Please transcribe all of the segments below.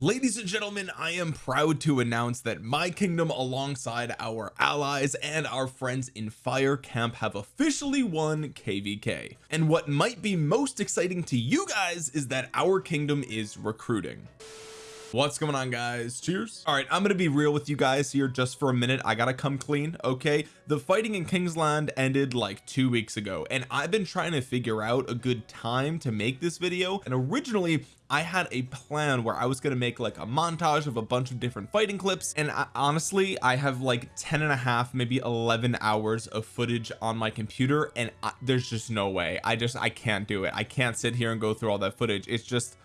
ladies and gentlemen I am proud to announce that my kingdom alongside our allies and our friends in fire camp have officially won kvk and what might be most exciting to you guys is that our kingdom is recruiting what's going on guys? Cheers. All right I'm gonna be real with you guys here just for a minute. I gotta come clean okay? The fighting in Kingsland ended like two weeks ago and I've been trying to figure out a good time to make this video and originally I had a plan where I was going to make like a montage of a bunch of different fighting clips and I, honestly I have like 10 and a half maybe 11 hours of footage on my computer and I, there's just no way. I just I can't do it. I can't sit here and go through all that footage. It's just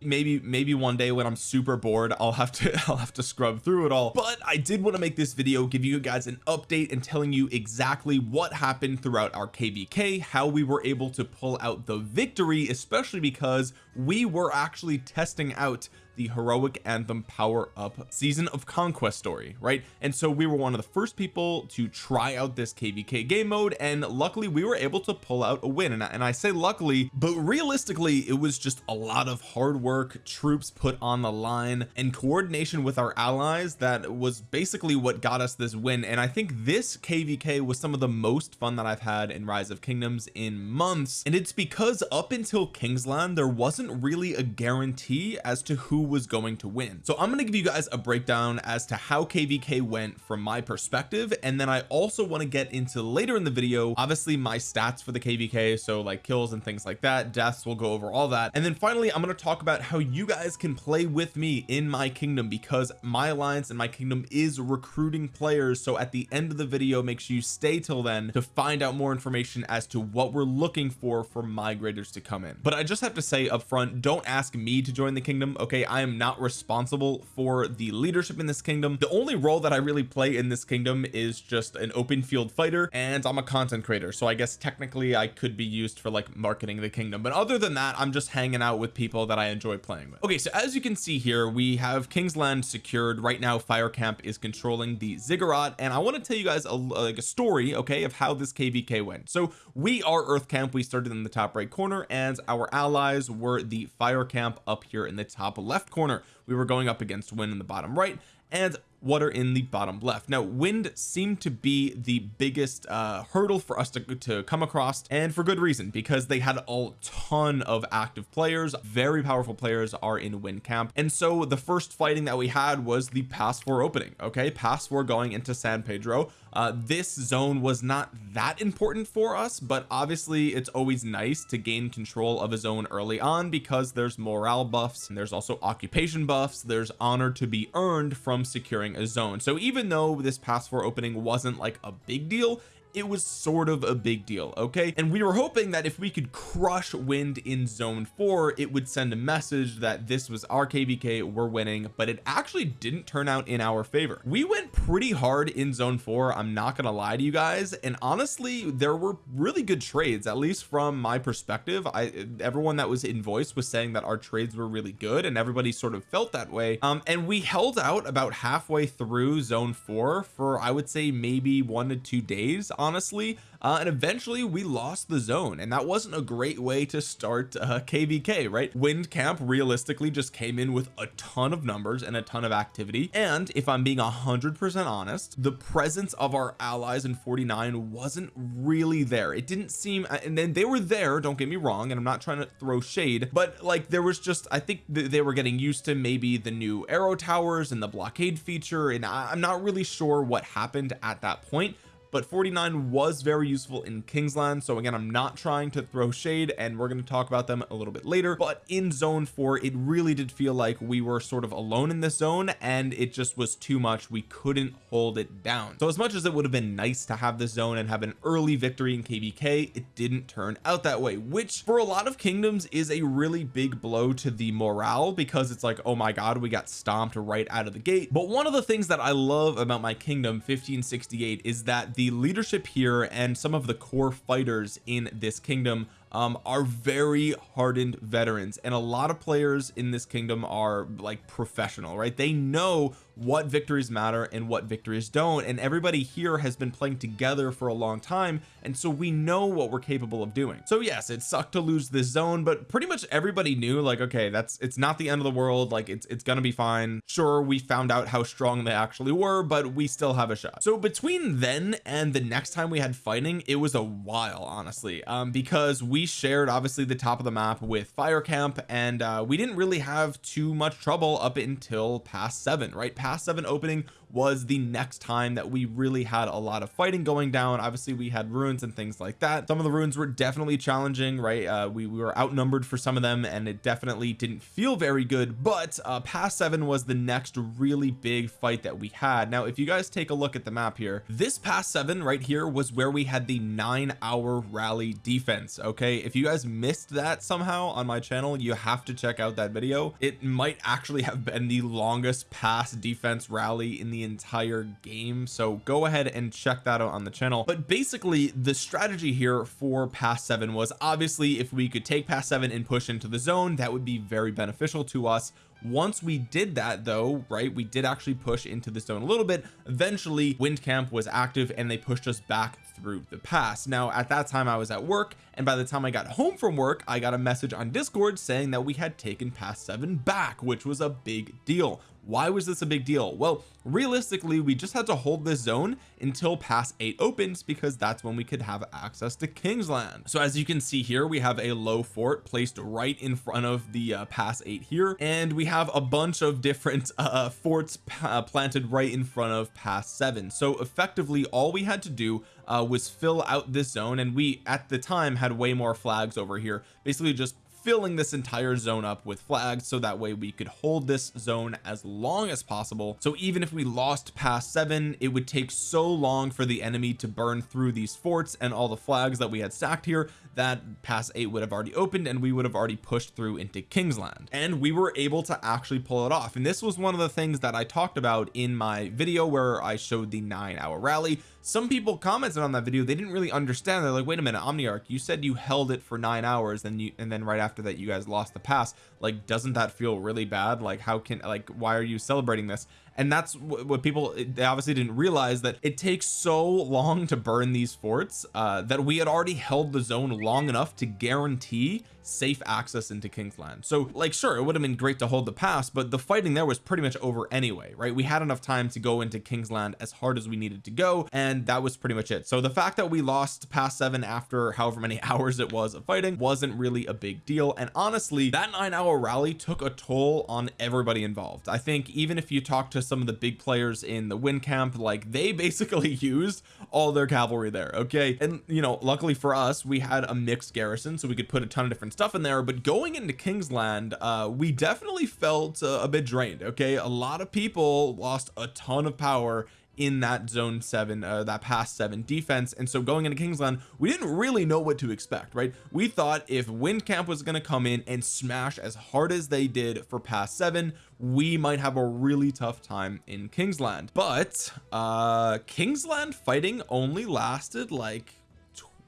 maybe maybe one day when I'm super bored I'll have to I'll have to scrub through it all. But I did want to make this video give you guys an update and telling you exactly what happened throughout our kvk how we were able to pull out the victory especially because we were actually testing out the heroic anthem power up season of conquest story right? And so we were one of the first people to try out this kvk game mode and luckily we were able to pull out a win. And I, and I say luckily but realistically it was just a lot of hard work troops put on the line and coordination with our allies that was basically what got us this win. And I think this kvk was some of the most fun that I've had in rise of kingdoms in months. And it's because up until Kingsland there wasn't really a guarantee as to who was going to win. So I'm going to give you guys a breakdown as to how kvk went from my perspective and then I also want to get into later in the video obviously my stats for the kvk so like kills and things like that deaths we'll go over all that. And then finally I'm going to talk about how you guys can play with me in my kingdom because my alliance and my kingdom is recruiting players. So at the end of the video make sure you stay till then to find out more information as to what we're looking for for migrators to come in. But I just have to say up front don't ask me to join the kingdom okay? I am not responsible for the leadership in this kingdom. The only role that I really play in this kingdom is just an open field fighter and I'm a content creator so I guess technically I could be used for like marketing the kingdom. But other than that I'm just hanging out with people that I enjoy playing with. Okay so as you can see here we have Kingsland secured. Right now fire camp is controlling the ziggurat and I want to tell you guys a, like a story okay of how this kvk went. So we are earth camp. We started in the top right corner and our allies were the fire camp up here in the top left corner we were going up against win in the bottom right and water in the bottom left. Now wind seemed to be the biggest uh hurdle for us to, to come across and for good reason because they had a ton of active players. Very powerful players are in wind camp. And so the first fighting that we had was the pass four opening okay? Pass four going into San Pedro. Uh this zone was not that important for us but obviously it's always nice to gain control of a zone early on because there's morale buffs and there's also occupation buffs. There's honor to be earned from securing a zone. So even though this pass four opening wasn't like a big deal it was sort of a big deal okay? And we were hoping that if we could crush wind in zone four it would send a message that this was our kvk we're winning but it actually didn't turn out in our favor. We went pretty hard in zone four I'm not gonna lie to you guys and honestly there were really good trades at least from my perspective. I everyone that was in voice was saying that our trades were really good and everybody sort of felt that way. Um and we held out about halfway through zone four for I would say maybe one to two days honestly uh, and eventually we lost the zone and that wasn't a great way to start uh, kvk right? Wind camp realistically just came in with a ton of numbers and a ton of activity and if I'm being a hundred percent honest the presence of our allies in 49 wasn't really there. It didn't seem uh, and then they were there don't get me wrong and I'm not trying to throw shade but like there was just I think th they were getting used to maybe the new arrow towers and the blockade feature and I I'm not really sure what happened at that point but 49 was very useful in Kingsland so again I'm not trying to throw shade and we're going to talk about them a little bit later but in zone 4 it really did feel like we were sort of alone in this zone and it just was too much. We couldn't hold it down. So as much as it would have been nice to have this zone and have an early victory in kvk it didn't turn out that way which for a lot of kingdoms is a really big blow to the morale because it's like oh my god we got stomped right out of the gate. But one of the things that I love about my kingdom 1568 is that the leadership here and some of the core fighters in this kingdom um, are very hardened veterans. And a lot of players in this kingdom are like professional right? They know what victories matter and what victories don't. And everybody here has been playing together for a long time and so we know what we're capable of doing. So yes it sucked to lose this zone but pretty much everybody knew like okay that's it's not the end of the world like it's it's gonna be fine. Sure we found out how strong they actually were but we still have a shot. So between then and the next time we had fighting it was a while honestly um because we shared obviously the top of the map with fire camp and uh we didn't really have too much trouble up until pass seven right? Pass pass seven opening was the next time that we really had a lot of fighting going down. Obviously we had ruins and things like that. Some of the ruins were definitely challenging right? Uh we, we were outnumbered for some of them and it definitely didn't feel very good. But uh pass seven was the next really big fight that we had. Now if you guys take a look at the map here this pass seven right here was where we had the nine hour rally defense okay? If you guys missed that somehow on my channel you have to check out that video. It might actually have been the longest defense defense rally in the entire game so go ahead and check that out on the channel. But basically the strategy here for pass seven was obviously if we could take pass seven and push into the zone that would be very beneficial to us. Once we did that though right we did actually push into the zone a little bit. Eventually wind camp was active and they pushed us back through the pass. Now at that time I was at work and by the time I got home from work I got a message on discord saying that we had taken pass seven back which was a big deal why was this a big deal? Well realistically we just had to hold this zone until pass 8 opens because that's when we could have access to Kingsland so as you can see here we have a low fort placed right in front of the uh, pass 8 here. And we have a bunch of different uh, forts uh, planted right in front of pass 7 so effectively all we had to do uh, was fill out this zone. And we at the time had way more flags over here. Basically just filling this entire zone up with flags so that way we could hold this zone as long as possible. So even if we lost pass seven it would take so long for the enemy to burn through these forts and all the flags that we had stacked here that pass eight would have already opened and we would have already pushed through into Kingsland and we were able to actually pull it off. And this was one of the things that I talked about in my video where I showed the nine hour rally some people commented on that video. They didn't really understand. They're like wait a minute Omniarch you said you held it for nine hours and you and then right after that you guys lost the pass. Like doesn't that feel really bad? Like how can like why are you celebrating this? And that's what people they obviously didn't realize that it takes so long to burn these forts uh, that we had already held the zone long enough to guarantee safe access into Kingsland so like sure it would have been great to hold the pass but the fighting there was pretty much over anyway right? We had enough time to go into Kingsland as hard as we needed to go and that was pretty much it. So the fact that we lost pass seven after however many hours it was of fighting wasn't really a big deal. And honestly that nine hour rally took a toll on everybody involved. I think even if you talk to some of the big players in the wind camp like they basically used all their cavalry there okay? And you know luckily for us we had a mixed garrison so we could put a ton of different stuff in there. But going into Kingsland uh we definitely felt uh, a bit drained okay? A lot of people lost a ton of power in that zone seven uh, that pass seven defense. And so going into Kingsland we didn't really know what to expect right? We thought if wind camp was going to come in and smash as hard as they did for pass seven we might have a really tough time in Kingsland but uh Kingsland fighting only lasted like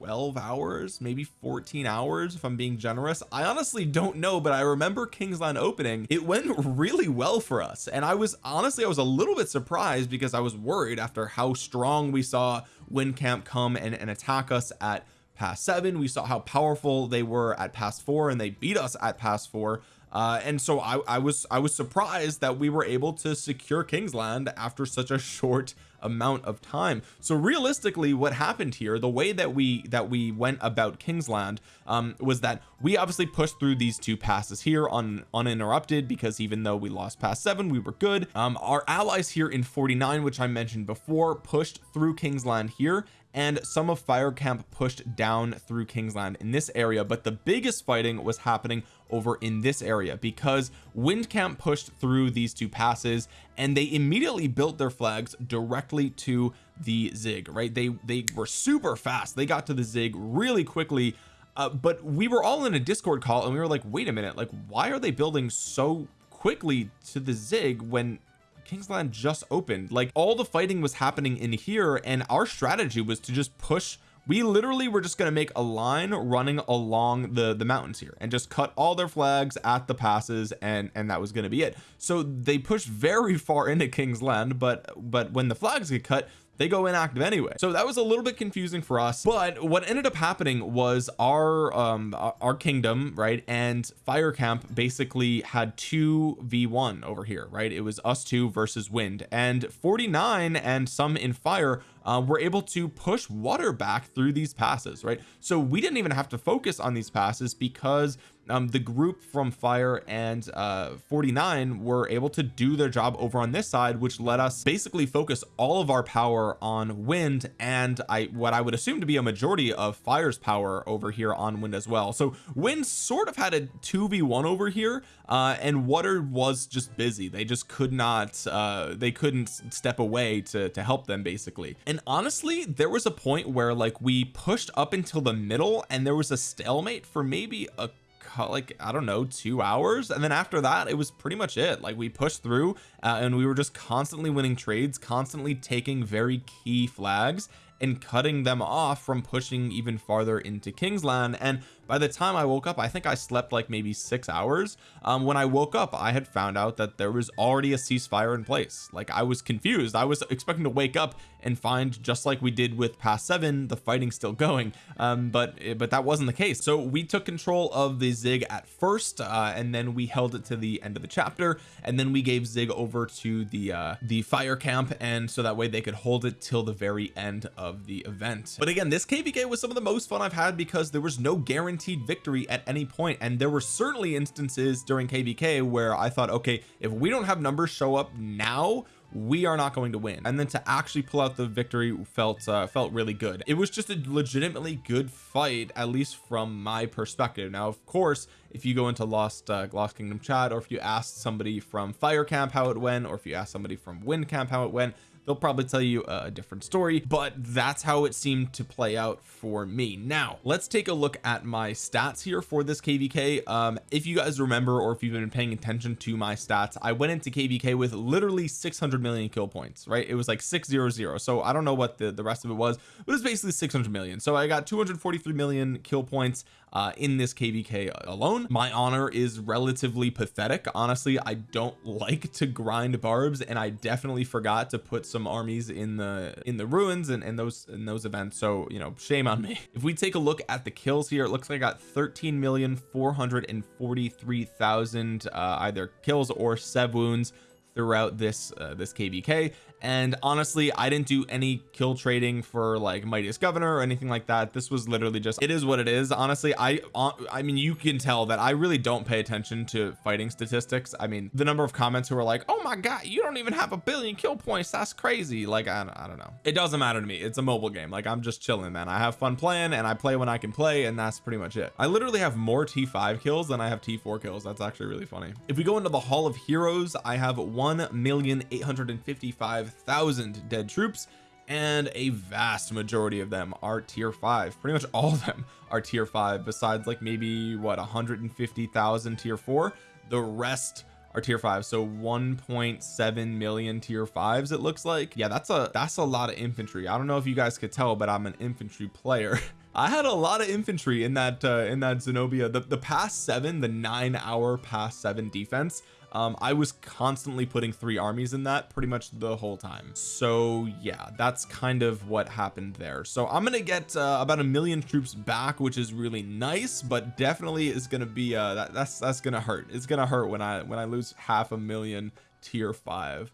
12 hours maybe 14 hours if I'm being generous. I honestly don't know but I remember Kingsland opening. It went really well for us. And I was honestly I was a little bit surprised because I was worried after how strong we saw Wind Camp come and, and attack us at pass seven. We saw how powerful they were at pass four and they beat us at pass four uh, and so I, I was I was surprised that we were able to secure Kingsland after such a short amount of time. So realistically what happened here the way that we that we went about Kingsland um, was that we obviously pushed through these two passes here on uninterrupted because even though we lost pass seven we were good. Um, our allies here in 49 which I mentioned before pushed through Kingsland here and some of fire camp pushed down through Kingsland in this area but the biggest fighting was happening over in this area because wind camp pushed through these two passes and they immediately built their flags directly to the zig right? They they were super fast. They got to the zig really quickly. Uh, but we were all in a discord call and we were like wait a minute. Like why are they building so quickly to the zig when Kingsland just opened. Like all the fighting was happening in here and our strategy was to just push. We literally were just going to make a line running along the the mountains here and just cut all their flags at the passes and and that was going to be it. So they pushed very far into Kingsland but but when the flags get cut they go inactive anyway. So that was a little bit confusing for us but what ended up happening was our um our kingdom right and fire camp basically had 2 v1 over here right? It was us two versus wind. And 49 and some in fire uh, were able to push water back through these passes right? So we didn't even have to focus on these passes because um, the group from fire and uh 49 were able to do their job over on this side which let us basically focus all of our power on wind and I what I would assume to be a majority of fire's power over here on wind as well. So wind sort of had a 2v1 over here uh and water was just busy. They just could not uh they couldn't step away to to help them basically. And honestly there was a point where like we pushed up until the middle and there was a stalemate for maybe a like I don't know two hours? And then after that it was pretty much it. Like we pushed through uh, and we were just constantly winning trades constantly taking very key flags and cutting them off from pushing even farther into Kingsland and by the time I woke up I think I slept like maybe six hours. Um, when I woke up I had found out that there was already a ceasefire in place. Like I was confused. I was expecting to wake up and find just like we did with pass seven the fighting still going. Um, but but that wasn't the case. So we took control of the Zig at first uh, and then we held it to the end of the chapter and then we gave Zig over to the uh, the fire camp and so that way they could hold it till the very end of the event. But again this kvk was some of the most fun I've had because there was no guarantee guaranteed victory at any point and there were certainly instances during kvk where I thought okay if we don't have numbers show up now we are not going to win. And then to actually pull out the victory felt uh, felt really good. It was just a legitimately good fight at least from my perspective. Now of course if you go into lost uh, lost kingdom chat or if you ask somebody from fire camp how it went or if you ask somebody from wind camp how it went they'll probably tell you a different story but that's how it seemed to play out for me. Now let's take a look at my stats here for this kvk um if you guys remember or if you've been paying attention to my stats I went into kvk with literally 600 million kill points right? It was like 600 so I don't know what the the rest of it was but it's basically 600 million. So I got 243 million kill points uh, in this kvk alone my honor is relatively pathetic. Honestly I don't like to grind barbs and I definitely forgot to put some armies in the in the ruins and, and those in those events. So you know shame on me. If we take a look at the kills here it looks like I got 13 million 443 thousand uh, either kills or sev wounds throughout this uh, this kvk and honestly I didn't do any kill trading for like mightiest governor or anything like that. This was literally just it is what it is. Honestly I uh, I mean you can tell that I really don't pay attention to fighting statistics. I mean the number of comments who are like oh my god you don't even have a billion kill points. That's crazy. Like I, I don't know. It doesn't matter to me. It's a mobile game. Like I'm just chilling man. I have fun playing and I play when I can play and that's pretty much it. I literally have more t5 kills than I have t4 kills. That's actually really funny. If we go into the hall of heroes I have 1 million 855 5,000 dead troops and a vast majority of them are tier 5 pretty much all of them are tier 5 besides like maybe what 150,000 tier 4 the rest are tier 5 so 1.7 million tier 5s it looks like? Yeah that's a that's a lot of infantry. I don't know if you guys could tell but I'm an infantry player I had a lot of infantry in that uh, in that Zenobia. The, the pass seven the nine hour pass seven defense um I was constantly putting three armies in that pretty much the whole time. So yeah that's kind of what happened there. So I'm gonna get uh, about a million troops back which is really nice but definitely is gonna be uh that, that's that's gonna hurt. It's gonna hurt when I when I lose half a million tier five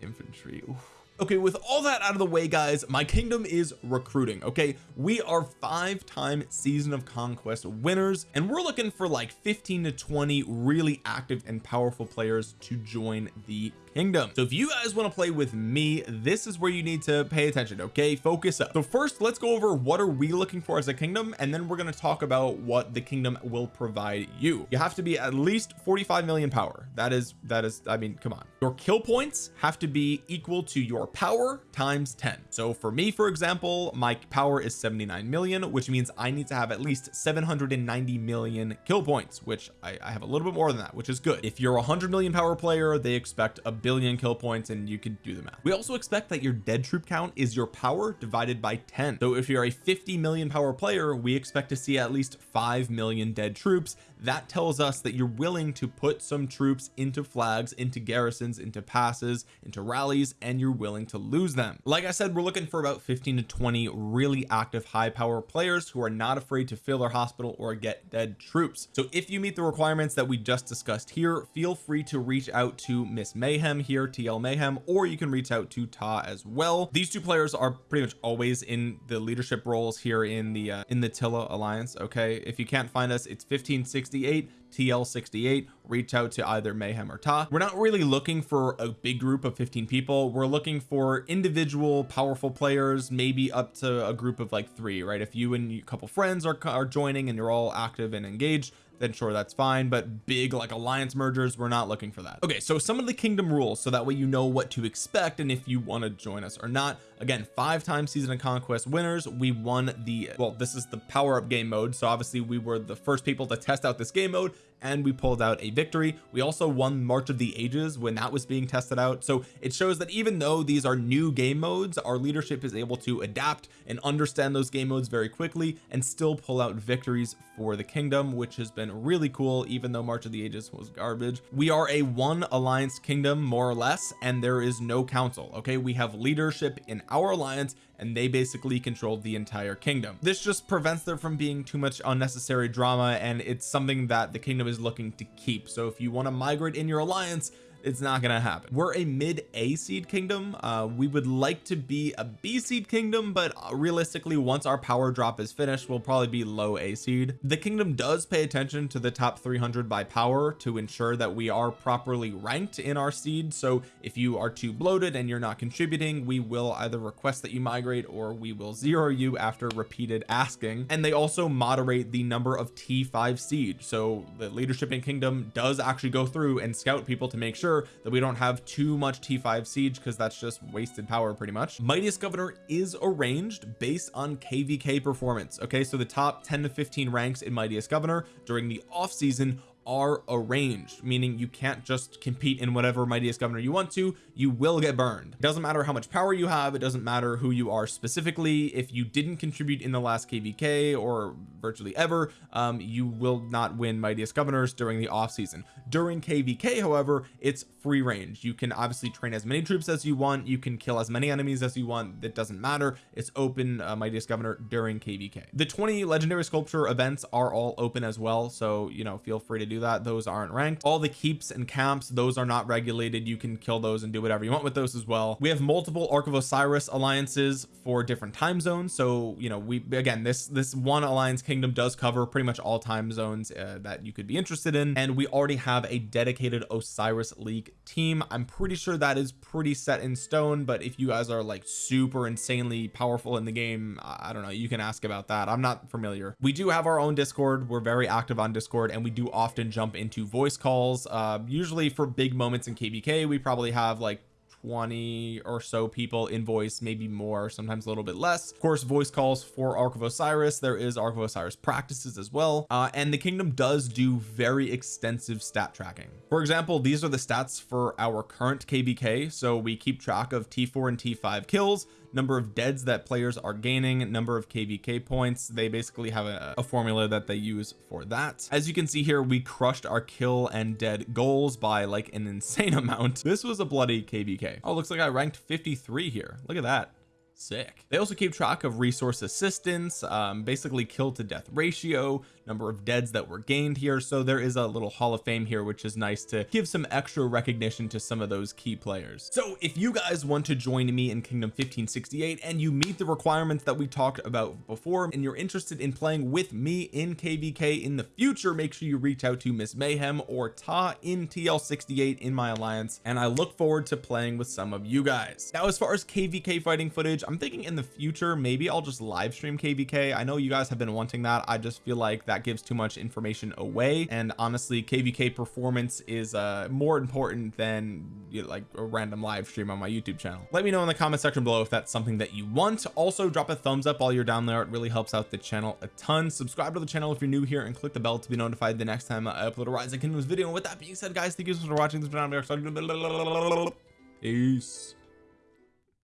infantry. Oof okay with all that out of the way guys my kingdom is recruiting okay? We are five-time season of conquest winners and we're looking for like 15 to 20 really active and powerful players to join the kingdom. So if you guys want to play with me this is where you need to pay attention okay? Focus up. So first let's go over what are we looking for as a kingdom and then we're going to talk about what the kingdom will provide you. You have to be at least 45 million power. That is that is I mean come on. Your kill points have to be equal to your power times 10 so for me for example my power is 79 million which means I need to have at least 790 million kill points which I, I have a little bit more than that which is good. If you're a 100 million power player they expect a billion kill points and you can do the math. We also expect that your dead troop count is your power divided by 10 so if you're a 50 million power player we expect to see at least 5 million dead troops. That tells us that you're willing to put some troops into flags into garrisons into passes into rallies and you're willing to lose them. Like I said we're looking for about 15 to 20 really active high power players who are not afraid to fill their hospital or get dead troops. So if you meet the requirements that we just discussed here feel free to reach out to Miss Mayhem here TL Mayhem or you can reach out to Ta as well. These two players are pretty much always in the leadership roles here in the uh, in the Tilla Alliance okay? If you can't find us it's 1568 TL68 reach out to either mayhem or ta. We're not really looking for a big group of 15 people. We're looking for individual powerful players maybe up to a group of like three right? If you and a couple friends are, are joining and you're all active and engaged then sure that's fine but big like alliance mergers we're not looking for that. Okay so some of the kingdom rules so that way you know what to expect and if you want to join us or not. Again five times season of conquest winners we won the well this is the power up game mode so obviously we were the first people to test out this game mode and we pulled out a victory. We also won March of the Ages when that was being tested out. So it shows that even though these are new game modes our leadership is able to adapt and understand those game modes very quickly and still pull out victories for the kingdom which has been really cool even though March of the Ages was garbage. We are a one alliance kingdom more or less and there is no council okay? We have leadership in our alliance and they basically controlled the entire kingdom. This just prevents there from being too much unnecessary drama and it's something that the kingdom is looking to keep. So if you want to migrate in your alliance it's not gonna happen. We're a mid a seed kingdom. Uh we would like to be a b seed kingdom but realistically once our power drop is finished we'll probably be low a seed. The kingdom does pay attention to the top 300 by power to ensure that we are properly ranked in our seed. So if you are too bloated and you're not contributing we will either request that you migrate or we will zero you after repeated asking. And they also moderate the number of t5 seed. So the leadership in kingdom does actually go through and scout people to make sure sure that we don't have too much t5 siege because that's just wasted power pretty much. Mightiest governor is arranged based on kvk performance okay? So the top 10 to 15 ranks in mightiest governor during the off season are arranged meaning you can't just compete in whatever mightiest governor you want to you will get burned. It doesn't matter how much power you have it doesn't matter who you are specifically if you didn't contribute in the last kvk or virtually ever um, you will not win mightiest governors during the off season. During kvk however it's free range. You can obviously train as many troops as you want you can kill as many enemies as you want that doesn't matter. It's open uh, mightiest governor during kvk the 20 legendary sculpture events are all open as well so you know feel free to do do that those aren't ranked. All the keeps and camps those are not regulated. You can kill those and do whatever you want with those as well. We have multiple Ark of Osiris alliances for different time zones. So you know we again this this one alliance kingdom does cover pretty much all time zones uh, that you could be interested in. And we already have a dedicated Osiris League team. I'm pretty sure that is pretty set in stone but if you guys are like super insanely powerful in the game I don't know you can ask about that. I'm not familiar. We do have our own discord. We're very active on discord and we do often jump into voice calls. Uh, usually for big moments in kvk we probably have like 20 or so people in voice maybe more sometimes a little bit less. Of course voice calls for Ark of Osiris. There is Ark of Osiris practices as well. Uh, and the kingdom does do very extensive stat tracking. For example these are the stats for our current kvk so we keep track of t4 and t5 kills number of deads that players are gaining number of kvk points. They basically have a, a, formula that they use for that. As you can see here we crushed our kill and dead goals by like an insane amount. This was a bloody kvk oh looks like I ranked 53 here. Look at that. Sick. They also keep track of resource assistance um, basically kill to death ratio number of deads that were gained here. So there is a little hall of fame here which is nice to give some extra recognition to some of those key players. So if you guys want to join me in kingdom 1568 and you meet the requirements that we talked about before and you're interested in playing with me in kvk in the future make sure you reach out to miss mayhem or ta in tl68 in my alliance. And I look forward to playing with some of you guys. Now as far as kvk fighting footage I'm thinking in the future maybe I'll just live stream kvk I know you guys have been wanting that. I just feel like that gives too much information away. And honestly kvk performance is uh more important than you know, like a random live stream on my YouTube channel. Let me know in the comment section below if that's something that you want. Also drop a thumbs up while you're down there. It really helps out the channel a ton. Subscribe to the channel if you're new here and click the bell to be notified the next time I upload a Rise of Kingdoms video. And with that being said guys thank you so much for watching. This video peace